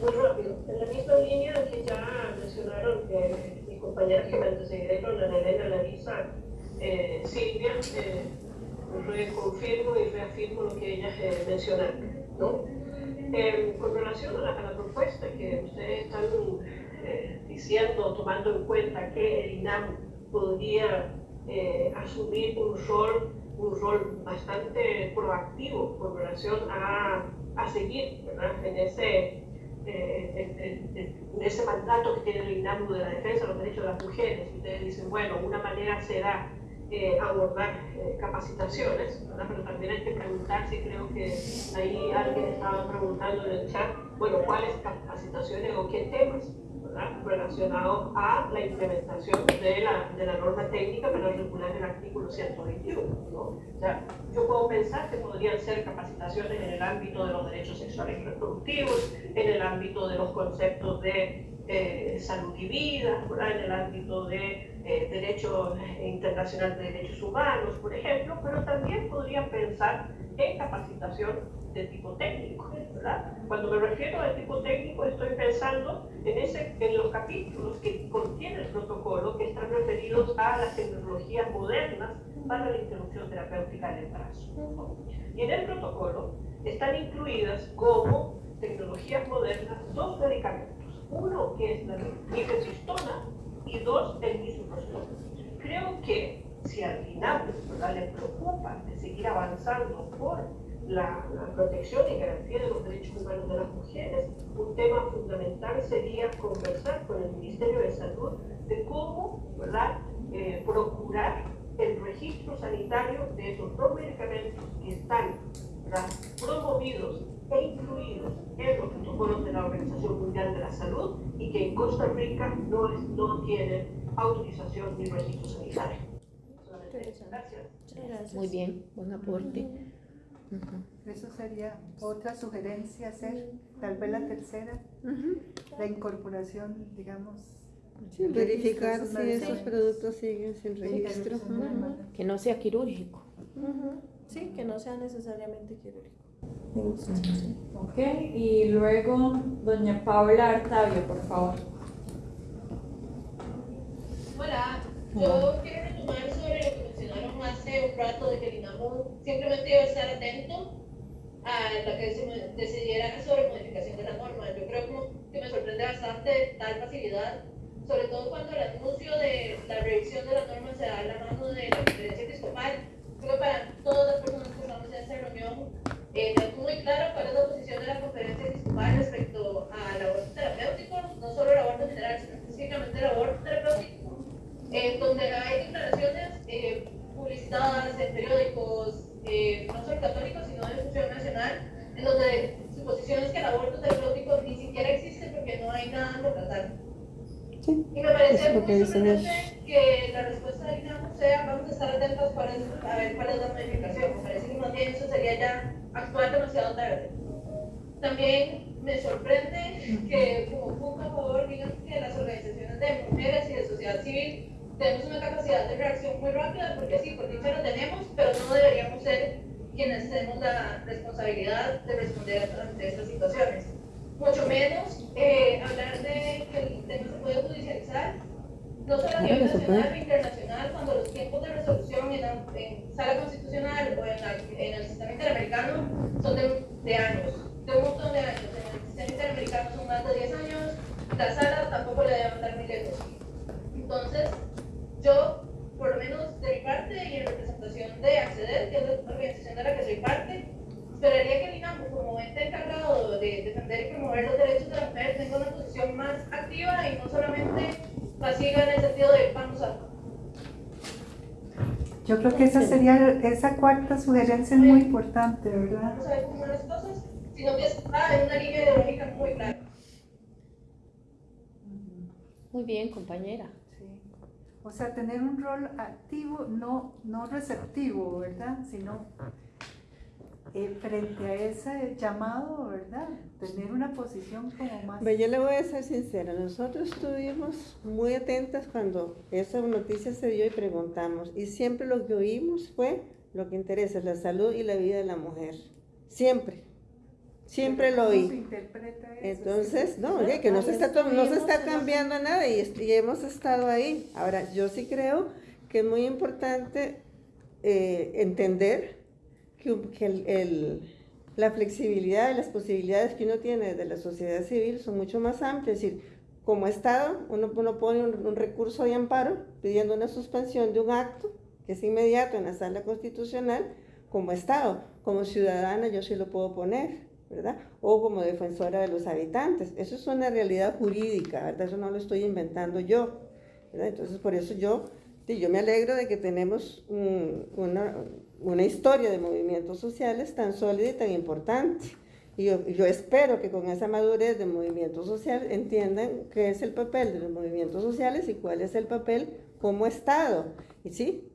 muy rápido, en la misma línea que ya mencionaron eh, mis compañeras que me antecedieron, Ana Elena, Larisa, eh, Silvia, eh, reconfirmo y reafirmo lo que ellas eh, mencionaron. ¿no? Eh, con relación a la, a la propuesta que ustedes están eh, diciendo, tomando en cuenta que el INAM podría eh, asumir un rol un rol bastante proactivo con relación a, a seguir ¿verdad? en ese eh, en, en- ese mandato que tiene el INAMU de la defensa de los derechos de las mujeres. Ustedes dicen, bueno, una manera será eh, abordar eh, capacitaciones, ¿verdad? pero también hay que preguntar si creo que ahí alguien estaba preguntando en el chat, bueno, cuáles capacitaciones o qué temas relacionados a la implementación de la, de la norma técnica para regular el artículo 121. ¿no? O sea, yo puedo pensar que podrían ser capacitaciones en el ámbito de los derechos sexuales y reproductivos, en el ámbito de los conceptos de eh, salud y vida, ¿verdad? en el ámbito de eh, derecho internacional de derechos humanos, por ejemplo, pero también podrían pensar en capacitación de tipo técnico, ¿verdad? Cuando me refiero a tipo técnico estoy pensando en, ese, en los capítulos que contiene el protocolo que están referidos a las tecnologías modernas para la interrupción terapéutica del embarazo. Y en el protocolo están incluidas como tecnologías modernas dos medicamentos. Uno que es la mifepristona y dos el misoprostol. Creo que si al final ¿verdad? le preocupa de seguir avanzando por la, la protección y garantía de los derechos humanos de las mujeres, un tema fundamental sería conversar con el Ministerio de Salud de cómo. Eh, procurar el registro sanitario de esos dos medicamentos que están promovidos e incluidos en los protocolos de la Organización Mundial de la Salud y que en Costa Rica no, es- no tienen autorización ni registro sanitario. Gracias. Muy bien, buen aporte. Ujú. Eso sería otra sugerencia hacer, tal vez la tercera, la incorporación, digamos. Sí, verificar si esos productos siguen sin registro. Ujú. Que no sea quirúrgico. Sí, que no sea necesariamente quirúrgico. Ok, y luego doña Paula Artavio, por favor. Hola, yo quiero retomar sobre lo que mencionaron hace un rato de que el INAMU simplemente debe estar atento a lo que se decidiera sobre modificación de la norma. Yo creo como que me sorprende bastante tal facilidad, sobre todo cuando el anuncio de la revisión de la norma se da a la mano de la conferencia episcopal. Creo que para todas las personas que estamos en esta reunión, eh, muy claro cuál es la posición de la conferencia episcopal respecto al aborto terapéutico, no solo el aborto general, sino específicamente el aborto terapéutico en donde hay declaraciones eh, publicitadas en periódicos, eh, no solo católicos, sino de difusión nacional, en donde su posición es que el aborto terapéutico ni siquiera existe porque no hay nada que tratar. Sí, Y me parece que muy sorprendente que la respuesta del INAMU sea vamos a estar atentos es- a ver cuál es la modificación. Me parece que más bien eso sería ya actuar demasiado tarde. También me sorprende que como punto a favor digan que las organizaciones de mujeres y de sociedad civil tenemos una capacidad de reacción muy rápida, porque sí, por dicha lo tenemos, pero no deberíamos ser quienes tenemos la responsabilidad de responder ante estas situaciones. Mucho menos eh, hablar de que el tema se puede judicializar, no solo a nivel que nacional o internacional, cuando los tiempos de resolución en, la- en sala constitucional o en, la- en el sistema interamericano son de, de años, de un montón de años. En el sistema interamericano son más de 10 años, la sala tampoco le debe mandar muy lejos. Entonces, yo, por lo menos de mi parte y en representación de Acceder, que es la organización de la que soy parte, esperaría que el INAMU, como ente encargado de defender y promover los derechos de la mujer, tenga una posición más activa y no solamente pasiva en el sentido de vamos a Yo creo que esa sería, esa cuarta sugerencia es muy importante, ¿verdad? vamos a ver cómo las cosas, sino que está en una línea ideológica muy clara. Muy bien, compañera. Sí. O sea, tener un rol activo, no, no receptivo, ¿verdad? Sino eh, frente a ese llamado, ¿verdad? Tener una posición como más... Ve, yo le voy a ser sincera, nosotros estuvimos muy atentas cuando esa noticia se dio y preguntamos, y siempre lo que oímos fue lo que interesa, la salud y la vida de la mujer. Siempre. Siempre lo ¿Cómo se oí. interpreta eso? Entonces, no, oye, que no se está, no se está cambiando nada y, y hemos estado ahí. Ahora, yo sí creo que es muy importante eh, entender que, que el- el- la flexibilidad y las posibilidades que uno tiene de la sociedad civil son mucho más amplias. Es decir, como Estado, uno, uno pone un, un recurso de amparo pidiendo una suspensión de un acto que es inmediato en la sala constitucional, como Estado, como ciudadana yo sí lo puedo poner. ¿verdad? O como defensora de los habitantes. Eso es una realidad jurídica, ¿verdad? Eso no lo estoy inventando yo, ¿verdad? Entonces, por eso yo, yo me alegro de que tenemos un- una, una historia de movimientos sociales tan sólida y tan importante. Y yo, yo espero que con esa madurez de movimiento social entiendan qué es el papel de los movimientos sociales y cuál es el papel como Estado. Y sí,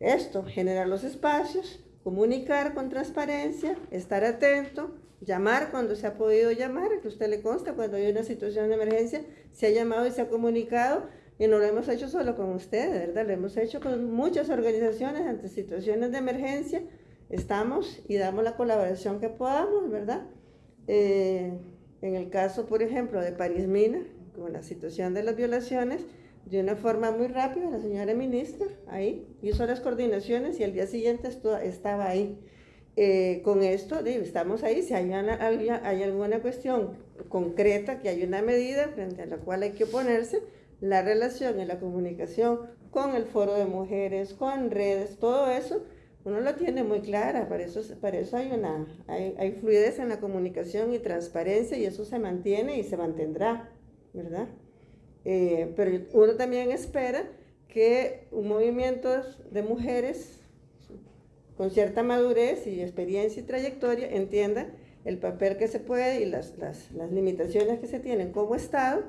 esto, generar los espacios, comunicar con transparencia, estar atento, llamar cuando se ha podido llamar, que usted le consta cuando hay una situación de emergencia, se ha llamado y se ha comunicado, y no lo hemos hecho solo con usted, ¿verdad? Lo hemos hecho con muchas organizaciones ante situaciones de emergencia, estamos y damos la colaboración que podamos, ¿verdad? Eh, en el caso, por ejemplo, de París Mina, con la situación de las violaciones, de una forma muy rápida, la señora ministra ahí hizo las coordinaciones y al día siguiente estaba ahí. Eh, con esto, estamos ahí, si hay, una- hay alguna cuestión concreta, que hay una medida frente a la cual hay que oponerse, la relación y la comunicación con el foro de mujeres, con redes, todo eso, uno lo tiene muy clara, para eso, para eso hay, una, hay, fluidez en la comunicación y transparencia y eso se mantiene y se mantendrá, ¿verdad? Eh, pero uno también espera que un movimiento de mujeres con cierta madurez y experiencia y trayectoria entienda el papel que se puede y las, las limitaciones que se tienen como Estado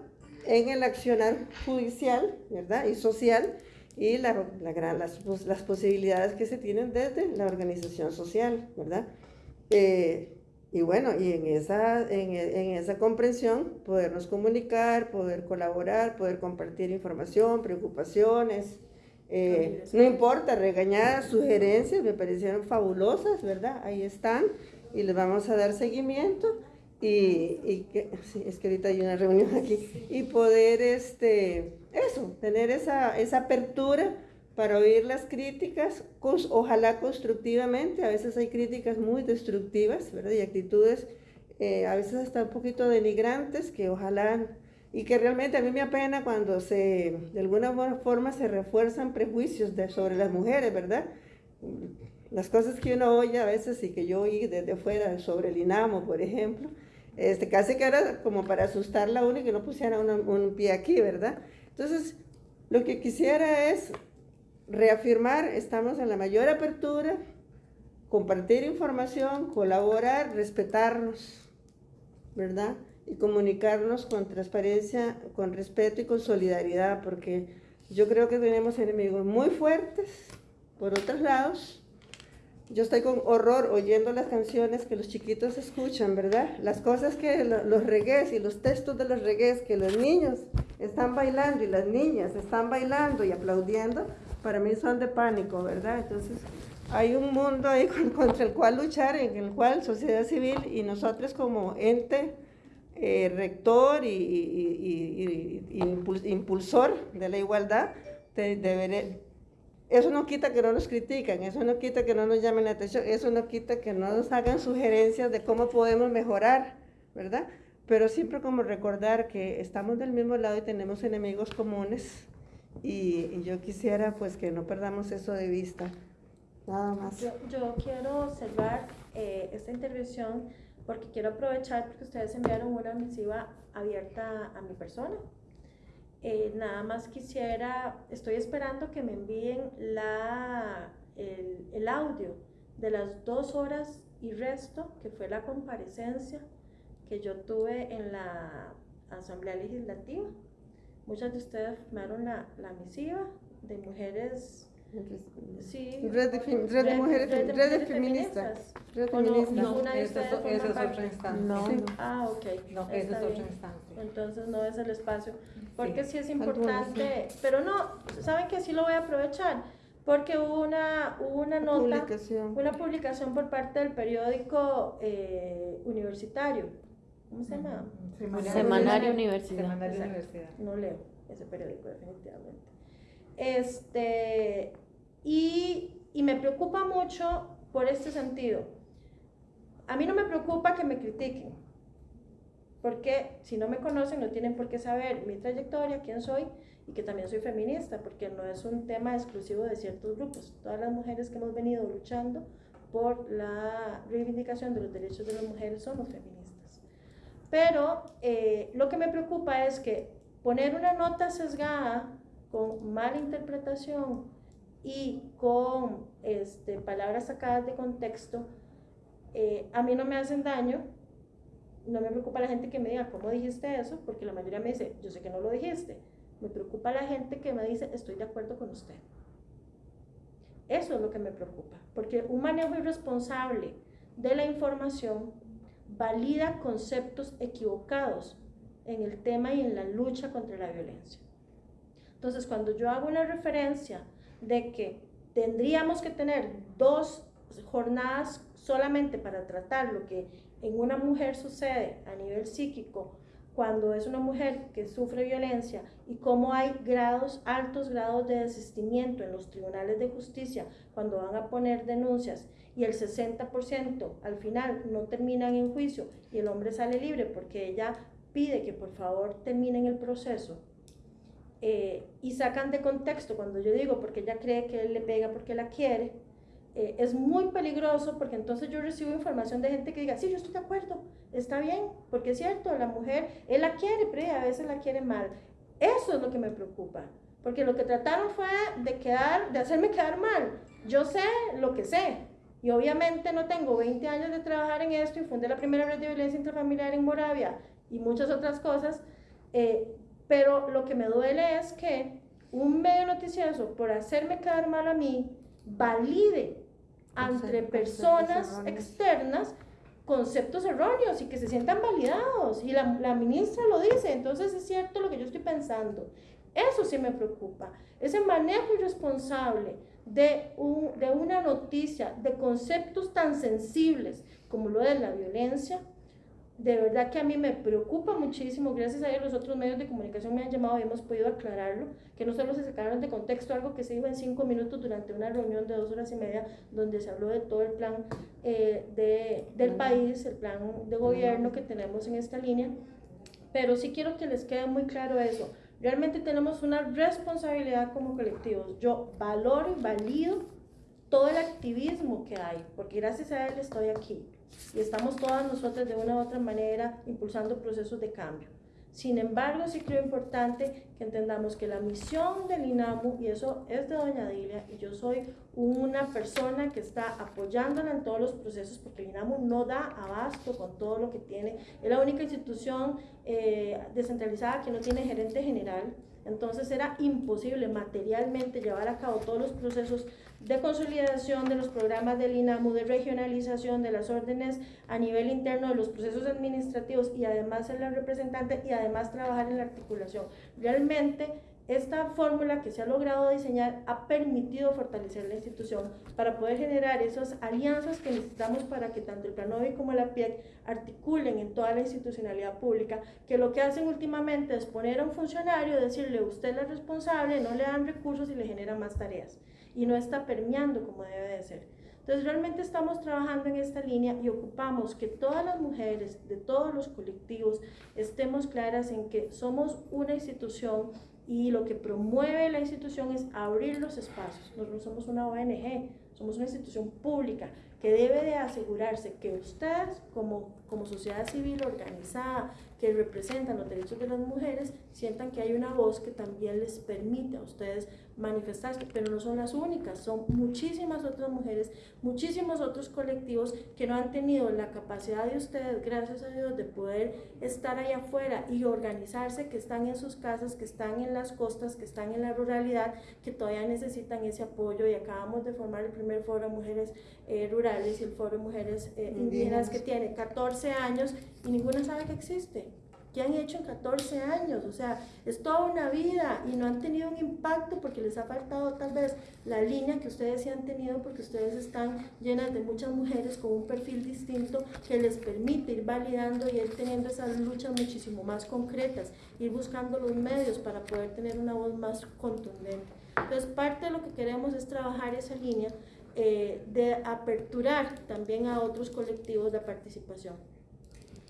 en el accionar judicial ¿verdad? y social y la, la las, las posibilidades que se tienen desde la organización social, ¿verdad? Eh, y bueno, y en esa, en, en esa comprensión podernos comunicar, poder colaborar, poder compartir información, preocupaciones, eh, no importa, regañadas, sugerencias, me parecieron fabulosas, ¿verdad? Ahí están y les vamos a dar seguimiento y, y que, sí, es que ahorita hay una reunión aquí, y poder, este, eso, tener esa, esa apertura para oír las críticas, ojalá constructivamente, a veces hay críticas muy destructivas, ¿verdad? Y actitudes eh, a veces hasta un poquito denigrantes que ojalá, y que realmente a mí me apena cuando se, de alguna forma se refuerzan prejuicios de, sobre las mujeres, ¿verdad? Las cosas que uno oye a veces y que yo oí desde fuera sobre el INAMO, por ejemplo, este, casi que era como para asustarla a uno y que no pusiera un pie aquí, ¿verdad? Entonces, lo que quisiera es reafirmar, estamos en la mayor apertura, compartir información, colaborar, respetarnos, ¿verdad? Y comunicarnos con transparencia, con respeto y con solidaridad, porque yo creo que tenemos enemigos muy fuertes por otros lados. Yo estoy con horror oyendo las canciones que los chiquitos escuchan, ¿verdad? Las cosas que lo- los regués y los textos de los regués que los niños están bailando y las niñas están bailando y aplaudiendo, para mí son de pánico, ¿verdad? Entonces, hay un mundo ahí [LAUGHS] con- contra el cual luchar, en el cual sociedad civil y nosotros como ente eh, rector y, y- y- y- y impul- impulsor de la igualdad, te- deberé- eso no quita que no nos critican, eso no quita que no nos llamen la atención, eso no quita que no nos hagan sugerencias de cómo podemos mejorar, ¿verdad? Pero siempre como recordar que estamos del mismo lado y tenemos enemigos comunes y, y yo quisiera pues que no perdamos eso de vista. Nada más. Yo, yo quiero cerrar eh, esta intervención porque quiero aprovechar porque ustedes enviaron una misiva abierta a mi persona. Eh, nada más quisiera, estoy esperando que me envíen la, el, audio de las dos horas y resto, que fue la comparecencia que yo tuve en la Asamblea Legislativa. Muchas de ustedes firmaron la, la misiva de mujeres Sí. Red de, fem- red de mujeres, red, de feministas. Red ¿O no? feminista. No, esa es, otra parte. instancia. No, Sí. no. [LAUGHS] Ah, ok. No, esa es otra instancia. Entonces no es el espacio. Porque sí, es importante, pero no, ¿saben que sí lo voy a aprovechar? Porque hubo una, hubo una nota, Publicación. una publicación por parte del periódico eh, universitario. ¿Cómo se llama? Semanario. Semanario Universidad. Semanario Exacto. Universidad. no leo ese periódico definitivamente. Este, y, y me preocupa mucho por este sentido. A mí no me preocupa que me critiquen, porque si no me conocen no tienen por qué saber mi trayectoria, quién soy y que también soy feminista, porque no es un tema exclusivo de ciertos grupos. Todas las mujeres que hemos venido luchando por la reivindicación de los derechos de las mujeres somos feministas. Pero eh, lo que me preocupa es que poner una nota sesgada con mala interpretación y con este, palabras sacadas de contexto, eh, a mí no me hacen daño. No me preocupa la gente que me diga, ¿cómo dijiste eso? Porque la mayoría me dice, yo sé que no lo dijiste. Me preocupa la gente que me dice, estoy de acuerdo con usted. Eso es lo que me preocupa, porque un manejo irresponsable de la información valida conceptos equivocados en el tema y en la lucha contra la violencia. Entonces, cuando yo hago una referencia de que tendríamos que tener dos jornadas solamente para tratar lo que en una mujer sucede a nivel psíquico, cuando es una mujer que sufre violencia y cómo hay grados, altos grados de desistimiento en los tribunales de justicia cuando van a poner denuncias y el 60% al final no terminan en juicio y el hombre sale libre porque ella pide que por favor terminen el proceso eh, y sacan de contexto cuando yo digo porque ella cree que él le pega porque la quiere, eh, es muy peligroso porque entonces yo recibo información de gente que diga, sí, yo estoy de acuerdo, está bien, porque es cierto, la mujer, él la quiere, pero a veces la quiere mal. Eso es lo que me preocupa, porque lo que trataron fue de, quedar, de hacerme quedar mal. Yo sé lo que sé, y obviamente no tengo 20 años de trabajar en esto y fundé la primera red de violencia intrafamiliar en Moravia y muchas otras cosas, eh, pero lo que me duele es que un medio noticioso, por hacerme quedar mal a mí, valide entre personas externas conceptos erróneos y que se sientan validados. Y la, la ministra lo dice, entonces es cierto lo que yo estoy pensando. Eso sí me preocupa. Ese manejo irresponsable de, un, de una noticia, de conceptos tan sensibles como lo de la violencia, de verdad que a mí me preocupa muchísimo. Gracias a Dios los otros medios de comunicación me han llamado y hemos podido aclararlo, que no solo se sacaron de contexto algo que se dijo en cinco minutos durante una reunión de dos horas y media donde se habló de todo el plan eh, de, del país, el plan de gobierno que tenemos en esta línea. Pero sí quiero que les quede muy claro eso. Realmente tenemos una responsabilidad como colectivos. Yo valoro y valido todo el activismo que hay, porque gracias a él estoy aquí y estamos todas nosotras de una u otra manera impulsando procesos de cambio. Sin embargo, sí creo importante que entendamos que la misión del INAMU, y eso es de doña Dilia, y yo soy una persona que está apoyándola en todos los procesos, porque el INAMU no da abasto con todo lo que tiene, es la única institución eh, descentralizada que no tiene gerente general, entonces era imposible materialmente llevar a cabo todos los procesos de consolidación de los programas del INAMU, de regionalización de las órdenes a nivel interno de los procesos administrativos y además ser la representante y además trabajar en la articulación. Realmente esta fórmula que se ha logrado diseñar ha permitido fortalecer la institución para poder generar esas alianzas que necesitamos para que tanto el Planovi como la PIEC articulen en toda la institucionalidad pública, que lo que hacen últimamente es poner a un funcionario, decirle usted es responsable, no le dan recursos y le genera más tareas y no está permeando como debe de ser. Entonces realmente estamos trabajando en esta línea y ocupamos que todas las mujeres de todos los colectivos estemos claras en que somos una institución y lo que promueve la institución es abrir los espacios. Nosotros somos una ONG, somos una institución pública que debe de asegurarse que ustedes como, como sociedad civil organizada que representan los derechos de las mujeres sientan que hay una voz que también les permite a ustedes manifestarse, pero no son las únicas, son muchísimas otras mujeres, muchísimos otros colectivos que no han tenido la capacidad de ustedes, gracias a Dios, de poder estar ahí afuera y organizarse, que están en sus casas, que están en las costas, que están en la ruralidad, que todavía necesitan ese apoyo. Y acabamos de formar el primer foro de mujeres eh, rurales y el foro de mujeres eh, indígenas. que tiene 14 años y ninguna sabe que existe que han hecho en 14 años, o sea, es toda una vida y no han tenido un impacto porque les ha faltado tal vez la línea que ustedes sí han tenido porque ustedes están llenas de muchas mujeres con un perfil distinto que les permite ir validando y ir teniendo esas luchas muchísimo más concretas, ir buscando los medios para poder tener una voz más contundente. Entonces, parte de lo que queremos es trabajar esa línea eh, de aperturar también a otros colectivos de participación.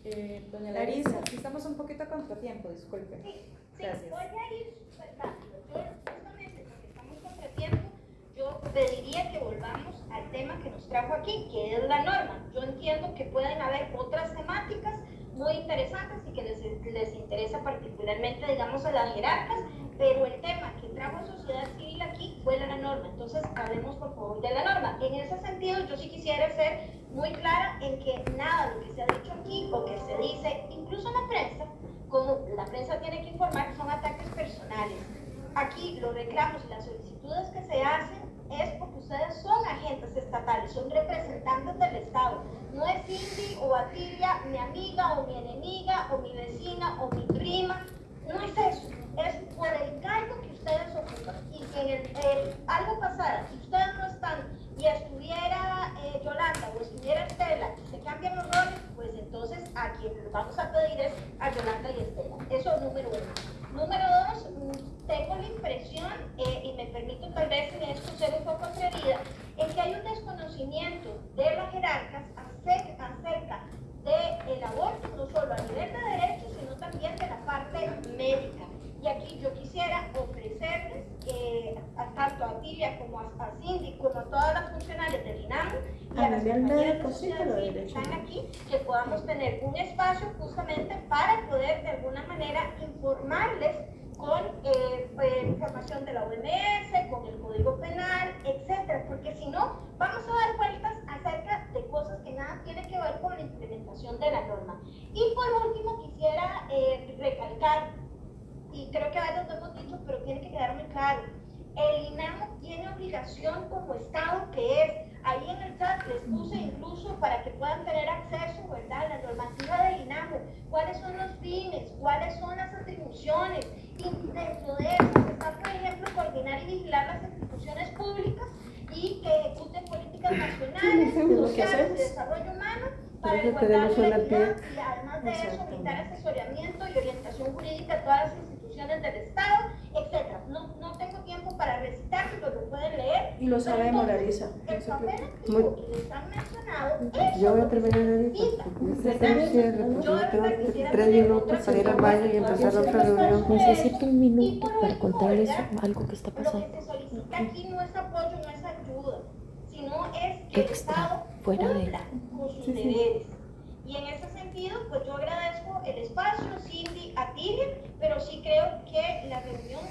Eh, doña Larisa, aquí estamos un poquito a contratiempo, disculpe. Sí, sí, Gracias. voy a ir súper rápido. Yo, justamente porque estamos contratiempo, yo pediría que volvamos al tema que nos trajo aquí, que es la norma. Yo entiendo que pueden haber otras temáticas muy interesantes y que les, les interesa particularmente, digamos, a las jerarcas, pero el tema que trajo sociedad civil aquí fue la norma. Entonces, hablemos por favor de la norma. En ese sentido, yo sí quisiera ser muy clara en que nada de lo que se ha dicho aquí o que se dice, incluso la prensa, como la prensa tiene que informar, son ataques personales. Aquí los reclamos y las solicitudes que se hacen es porque ustedes son agentes estatales, son representantes del Estado. No es Cindy o Atilia, mi amiga o mi enemiga o mi vecina o mi prima. No es eso. Es por el cargo que ustedes ocupan. Y si en el, algo pasara, si ustedes no están y estuviera eh, Yolanda o estuviera Estela y se cambian los roles, pues entonces a quien vamos a pedir es a Yolanda y Estela. Eso es número uno. Número dos, mm, tengo la impresión, eh, y me permito tal vez en esto ser un poco atrevida, en que hay un desconocimiento de las jerarcas acerca, acerca del aborto, no solo a nivel de derechos, sino también de la parte médica. Y aquí yo quisiera ofrecerles, eh, a- tanto a Tilia como a, a Cindy, como a todas las funcionarias del INAMU y A a las compañeras de que están aquí, que podamos tener un espacio justamente para poder de alguna manera informarles con eh, eh, información de la OMS, con el Código Penal, etcétera, porque si no, vamos a dar vueltas acerca de cosas que nada tienen que ver con la implementación de la norma. Y por último, quisiera eh, recalcar, y creo que a veces lo hemos dicho, pero tiene que quedar muy claro, el INAMO tiene obligación como Estado que es, ahí en el chat les puse incluso para que puedan tener acceso, ¿verdad? La normativa del INAMO, cuáles son los fines, cuáles son las atribuciones, y dentro de eso está, por ejemplo, coordinar y vigilar las instituciones públicas y que ejecuten políticas nacionales, sociales y de desarrollo humano para igualdad y equidad, y además de eso brindar asesoramiento y orientación jurídica a todas las instituciones del Estado, etcétera. No, no tengo tiempo para recitarlo, lo pueden leer. Y lo sabemos, Larisa. El papel activo que les han mencionado, eso Yo voy a es lo que terminar ahorita, Yo de verdad quisiera tres minutos para ir al baño y empezar otra reunión. Necesito un minuto para contarles algo que está Lo que pasando. se solicita aquí no es apoyo, no es ayuda, sino es que el Estado fuera de- con sus deberes. Y en ese sentido, pues yo agradezco el espacio, Cindy, a Tilia, pero sí creo que la reunión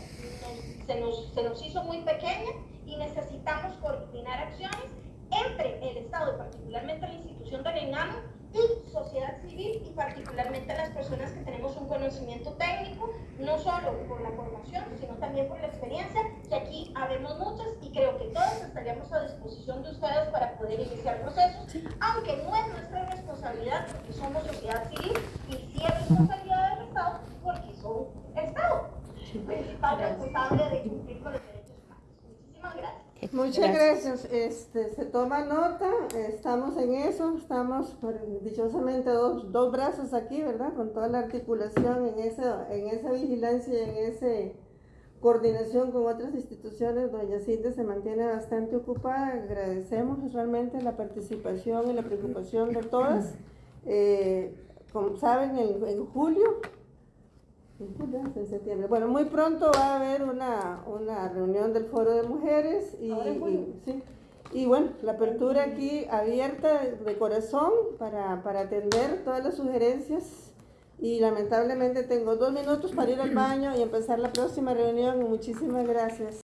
se, nos, se nos hizo muy pequeña y necesitamos coordinar acciones entre el Estado y particularmente la institución del ENAMO y sociedad civil y particularmente las personas que tenemos un conocimiento técnico, no solo por la formación, sino también por la experiencia, que aquí habemos muchas y creo que todos estaríamos a disposición de ustedes para poder iniciar procesos, aunque no es nuestra responsabilidad porque somos sociedad civil y sí es responsabilidad del Estado porque son Estado, principal responsable de cumplir con los derechos humanos. Muchísimas gracias. Muchas gracias. Este, se toma nota, estamos en eso, estamos por- dichosamente dos, dos brazos aquí, ¿verdad? Con toda la articulación en esa, en esa vigilancia y en esa coordinación con otras instituciones. Doña Cindy se mantiene bastante ocupada. Agradecemos realmente la participación y la preocupación de todas. Eh, como saben, en, en julio en septiembre. Bueno, muy pronto va a haber una, una reunión del Foro de Mujeres y, y- sí. Y bueno, la apertura aquí abierta de corazón para, para atender todas las sugerencias y lamentablemente tengo dos minutos para ir al baño y empezar la próxima reunión. Muchísimas gracias.